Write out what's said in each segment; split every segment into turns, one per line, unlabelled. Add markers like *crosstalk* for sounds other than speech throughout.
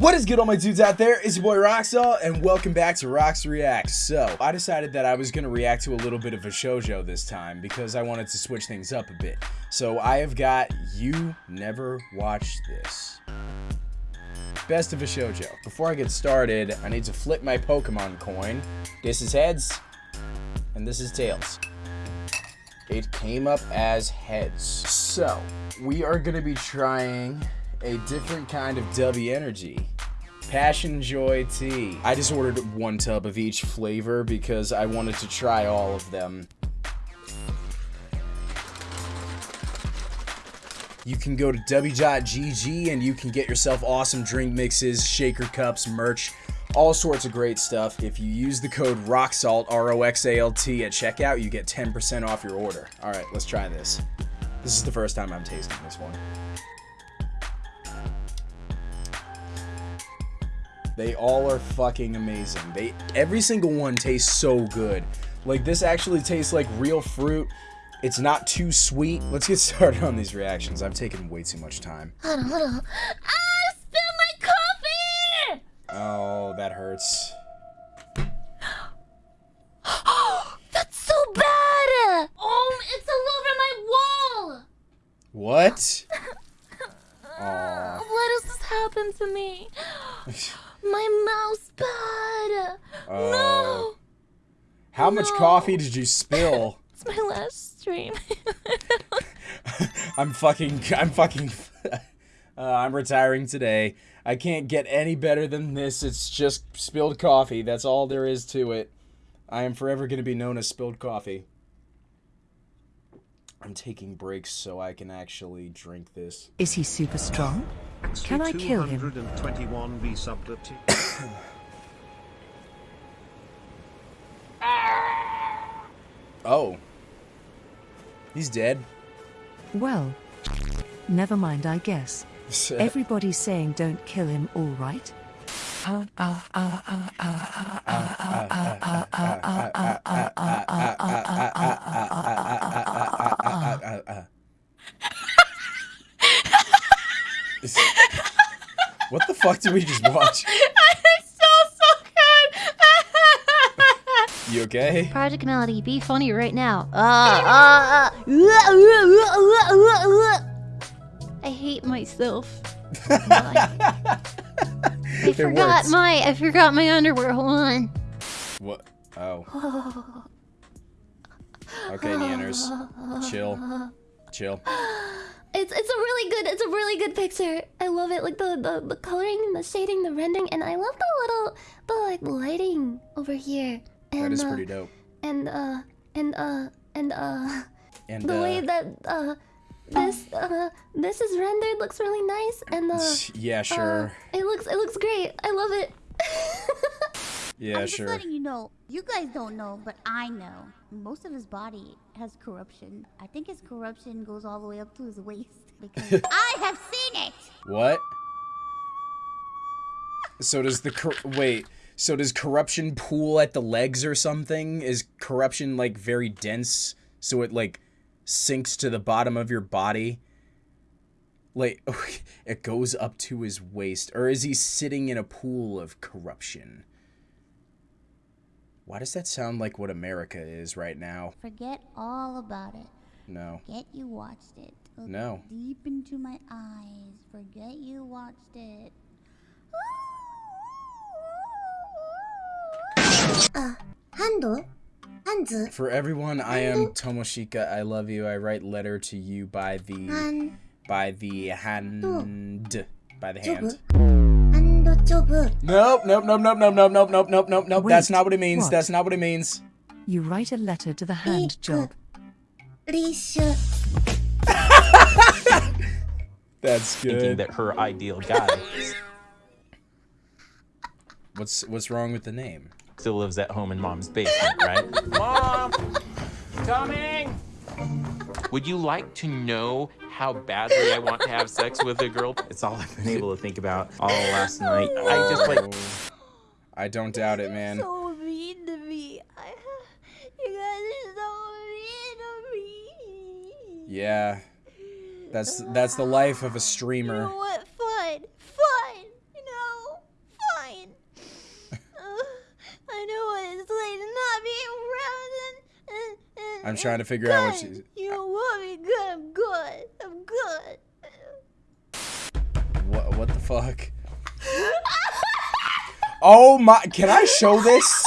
What is good all my dudes out there? It's your boy Roxall and welcome back to Rox Reacts. So, I decided that I was going to react to a little bit of VShojo this time because I wanted to switch things up a bit. So, I have got You Never Watched This. Best of VShojo. Before I get started, I need to flip my Pokemon coin. This is heads and this is tails. It came up as heads. So, we are going to be trying a different kind of W energy. Passion Joy tea. I just ordered one tub of each flavor because I wanted to try all of them. You can go to w.gg and you can get yourself awesome drink mixes, shaker cups, merch, all sorts of great stuff. If you use the code ROXALT, R-O-X-A-L-T at checkout, you get 10% off your order. All right, let's try this. This is the first time I'm tasting this one. They all are fucking amazing. They every single one tastes so good. Like this actually tastes like real fruit. It's not too sweet. Let's get *laughs* started on these reactions. I've taken way too much time.
Hold on, hold on. Ah, spill my coffee!
Oh, that hurts. *gasps*
That's so bad! Oh, it's all over my wall!
What? *laughs*
Aww. Why does this happen to me? *laughs* My mouse pad. Uh, no.
How much coffee did you spill? *laughs*
it's my last stream. *laughs*
I'm fucking. I'm fucking. *laughs* Uh, I'm retiring today. I can't get any better than this. It's just spilled coffee. That's all there is to it. I am forever going to be known as spilled coffee. I'm taking breaks so I can actually drink this.
Is he super strong? Can I kill him? *coughs*
oh. He's dead.
Well, *coughs* never mind, I guess. *laughs* Everybody's saying don't kill him, all right? *laughs* *laughs* *laughs*
what the fuck did we just watch? *laughs*
It's so, so
good. you okay?
Projekt Melody, be funny right now. Uh, uh, uh. I hate myself. *laughs* I forgot my I forgot my underwear. Hold on.
What? Oh. Okay, Nyanners. Chill. Chill. *gasps*
It's it's a really good it's a really good picture. I love it. Like the the, the coloring, the shading, the rendering, and I love the little the like lighting over here. And,
that is uh, pretty dope.
And uh and uh and uh *laughs*
and
the
uh,
way that uh this uh this is rendered looks really nice and uh
yeah sure
uh, it looks it looks great i love it *laughs*
yeah
I'm
sure
just letting you know you guys don't know but i know most of his body has corruption i think his corruption goes all the way up to his waist *laughs* because *laughs* i have seen it
what so does the wait so does corruption pool at the legs or something is corruption like very dense so it like sinks to the bottom of your body. Like, *laughs* it goes up to his waist. Or is he sitting in a pool of corruption? Why does that sound like what America is right now?
Forget all about it.
No.
Forget you watched it.
Look no.
Deep into my eyes. Forget you watched it.
Uh, handle?
For everyone, I am Tomoshika. I love you. I write letter to you by the by the hand by the hand. Nope, nope, nope, nope, nope, nope, nope, nope, nope, nope, nope. Wait, That's not what it means. What? That's not what it means.
You write a letter to the hand job. *laughs*
That's good.
Thinking that her ideal guy.
What's what's wrong with the name?
still lives at home in mom's basement, right?
Mom! Coming!
Would you like to know how badly I want to have sex with a girl. It's all I've been able to think about all last night. Oh, I just like.
I don't doubt it, man.
So mean to me. I, you guys are so mean to me.
Yeah. That's that's the life of a streamer.
You know what? Fine, fine, you know,
fine. uh, I know what it's
like to not be around and, and, and I'm trying
to figure God, out what she's. Fuck? oh my! Can I show this?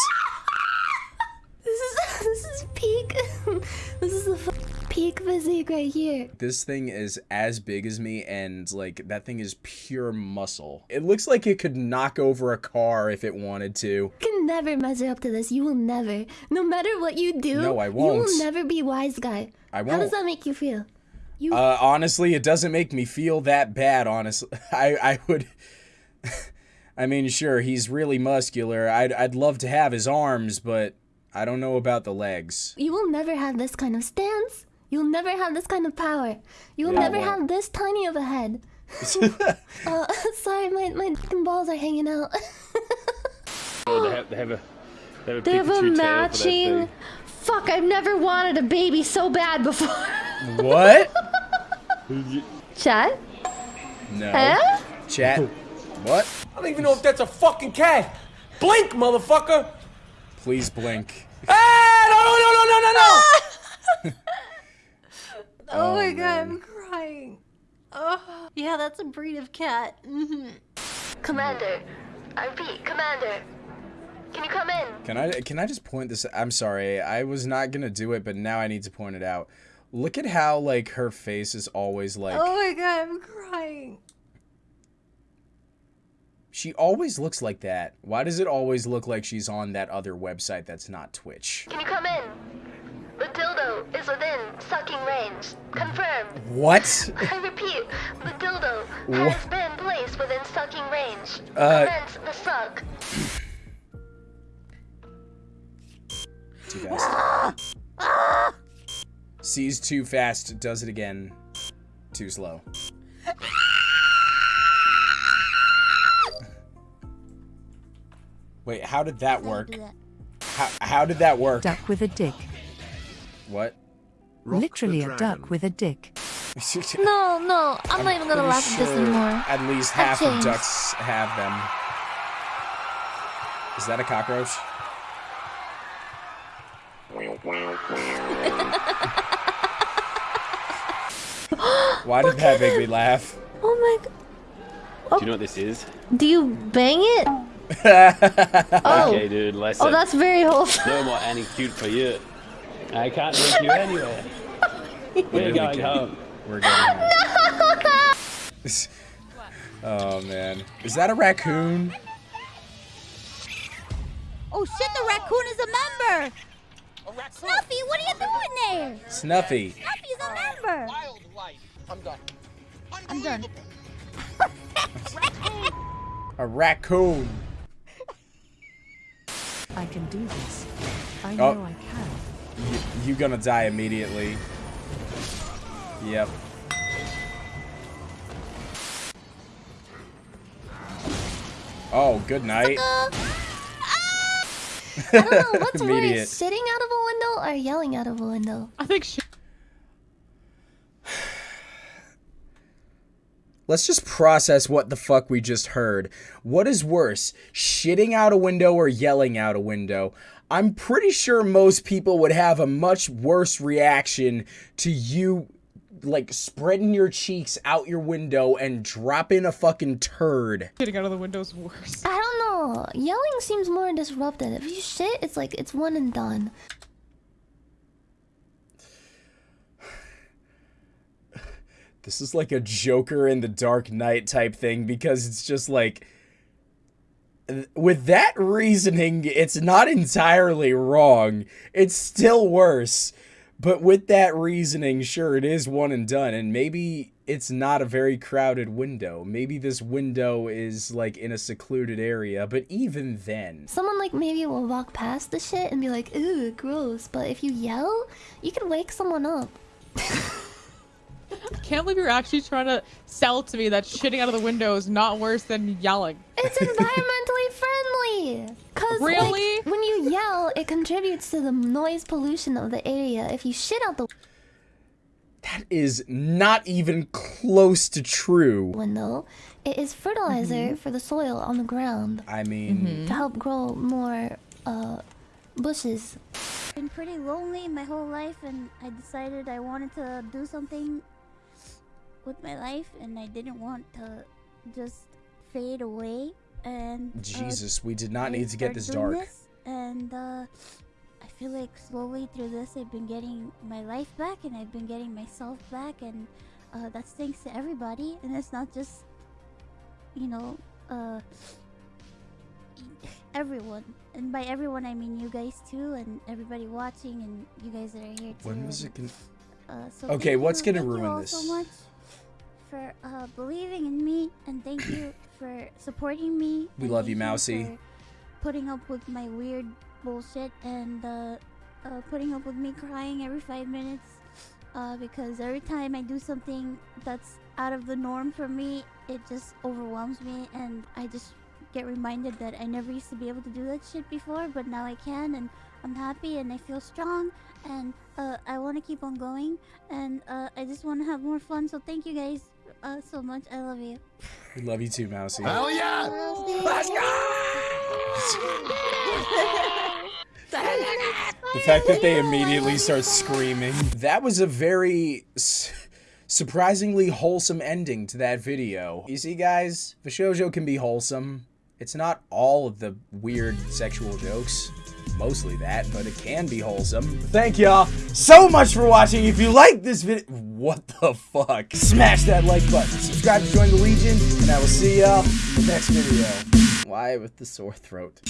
This is *laughs* this is peak. *laughs* this is the peak physique right here.
This thing is as big as me, and like that thing is pure muscle. It looks like it could knock over a car if it wanted to.
You can never measure up to this. You will never. No matter what you do,
No, I won't.
You will never be wise guy.
I won't.
How does that make you feel? You
Uh, honestly, it doesn't make me feel that bad. Honestly, *laughs* I I would. *laughs* I mean, sure, he's really muscular. I'd I'd love to have his arms, but I don't know about the legs.
you will never have this kind of stance. You'll never have this kind of power. You will
Yeah,
never
won't.
have this tiny of a head. uh, *laughs* sorry, my my balls are hanging out.
Oh, they have, they have a they have a
They have a
tail for that
matching. Fuck! I've never wanted a baby so bad before.
what?
Chat?
No.
Huh?
Chat. What?
I don't even know if that's a fucking cat. Blink, motherfucker.
Please blink.
Ah, no, no, no, no, no, no. *laughs*
Oh, my
man.
god, I'm crying. Oh, yeah, that's a breed of cat. hmm
Commander, I repeat, Commander, can you come in?
Can I can I just point this? I'm sorry, I was not gonna do it, but now I need to point it out. Look at how like her face is always like
Oh my god, I'm crying.
she always looks like that. Why does it always look like she's on that other website that's not Twitch?
Can you come in? The dildo is within sucking range. Confirmed.
What?
I repeat, the dildo
Wha-
has been placed within sucking range.
Uh,
Commence the suck.
Too fast. Sees too fast, does it again. Too slow. Wait, how did that work?
That.
How, how did that work?
Duck with a dick.
What?
Literally a duck with a dick. *laughs*
No, no, I'm not even gonna
Pretty
laugh at this
sure
anymore.
At least half of ducks have them. Is that a cockroach? *laughs* *gasps* Why did that make me laugh?
Oh my god.
Do oh. you know what this is?
Do you bang it? *laughs* oh.
Okay, dude. Listen.
Oh, that's very wholesome. *laughs*
no more any cute for you. I can't take you anywhere. *laughs* We're going home.
We're going home. oh man. Is that a raccoon?
Oh shit, the raccoon is a member! Snuffy, what are you doing there?
Snuffy.
Snuffy's a member!
I'm done.
I'm done.
A raccoon.
I can do this. I
Oh.
know I can.
You, you gonna die immediately. Yep. Oh, good night. *laughs*
I don't know what's
Immediate.
worse, sitting out of a window or yelling out of a window.
I think she.
Let's just process what the fuck we just heard. What is worse, shitting out a window or yelling out a window? I'm pretty sure most people would have a much worse reaction to you like spreading your cheeks out your window and dropping a fucking turd.
Getting out of the window's worse.
I don't know. Yelling seems more disruptive. If you shit, it's like it's one and done.
This is like a Joker in the Dark Knight type thing because it's just like with that reasoning, it's not entirely wrong. It's still worse. But with that reasoning, sure, it is one and done. And maybe it's not a very crowded window. Maybe this window is like in a secluded area. But even then,
Someone like maybe will walk past the shit and be like, "Ooh, gross." But if you yell, you can wake someone up.
I can't believe you're actually trying to sell to me that shitting out of the window is not worse than yelling.
It's *laughs* environmentally friendly. Cause like,
Really?
when you yell, it contributes to the noise pollution of the area. If you shit out the
that is not even close to true.
window, it is fertilizer for the soil on the ground
I mean,
to help grow more uh, bushes.
I've been pretty lonely my whole life, and I decided I wanted to do something with my life, and I didn't want to just fade away. And uh,
Jesus, we did not
I
need to get this dark.
this, and uh, I feel like slowly through this, I've been getting my life back, and I've been getting myself back, and uh, that's thanks to everybody. And it's not just, you know, uh, *sighs* everyone. And by everyone, I mean you guys too, and everybody watching, and you guys that are here too.
When was it? Con-
uh, so
Okay, what's gonna ruin this?
so much for uh, believing in me, and thank you *clears throat* for supporting me.
We love you, Mousy.
Putting up with my weird bullshit and uh, uh, putting up with me crying every five minutes. Uh, because every time I do something that's out of the norm for me, it just overwhelms me, and I just get reminded that I never used to be able to do that shit before, but now I can, and I'm happy, and I feel strong, and uh, I want to keep on going, and uh, I just want to have more fun. So thank you guys uh, so much. I love you.
we love you too, Mousy.
Hell yeah! Let's *laughs*
The fact that they immediately start screaming. That was a very surprisingly wholesome ending to that video. You see, guys, VShojo can be wholesome. It's not all of the weird sexual jokes. Mostly that, but it can be wholesome. Thank y'all so much for watching. If you like this video, what the fuck? Smash that like button, subscribe to join the Legion, and I will see y'all in the next video. Why with the sore throat?